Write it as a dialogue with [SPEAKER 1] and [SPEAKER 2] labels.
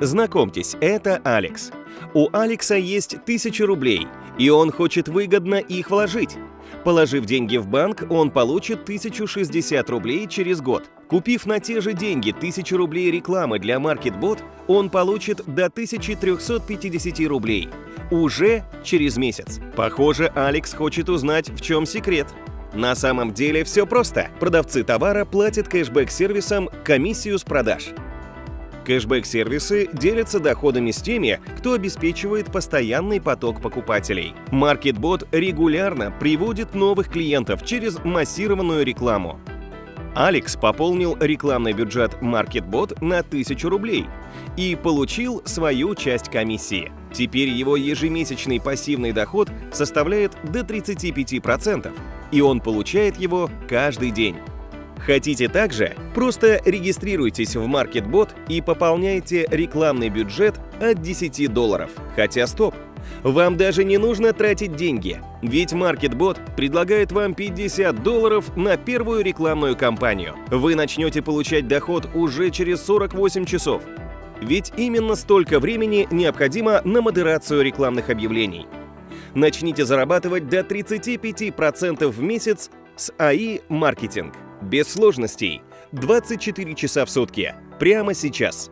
[SPEAKER 1] Знакомьтесь, это Алекс. У Алекса есть 1000 рублей, и он хочет выгодно их вложить. Положив деньги в банк, он получит 1060 рублей через год. Купив на те же деньги 1000 рублей рекламы для MarketBot, он получит до 1350 рублей. Уже через месяц. Похоже, Алекс хочет узнать, в чем секрет. На самом деле все просто. Продавцы товара платят кэшбэк-сервисам комиссию с продаж. Кэшбэк-сервисы делятся доходами с теми, кто обеспечивает постоянный поток покупателей. MarketBot регулярно приводит новых клиентов через массированную рекламу. Алекс пополнил рекламный бюджет MarketBot на 1000 рублей и получил свою часть комиссии. Теперь его ежемесячный пассивный доход составляет до 35%, и он получает его каждый день. Хотите также? Просто регистрируйтесь в MarketBot и пополняйте рекламный бюджет от 10 долларов. Хотя стоп! Вам даже не нужно тратить деньги, ведь MarketBot предлагает вам 50 долларов на первую рекламную кампанию. Вы начнете получать доход уже через 48 часов. Ведь именно столько времени необходимо на модерацию рекламных объявлений. Начните зарабатывать до 35% в месяц с AI маркетинг. Без сложностей. 24 часа в сутки. Прямо сейчас.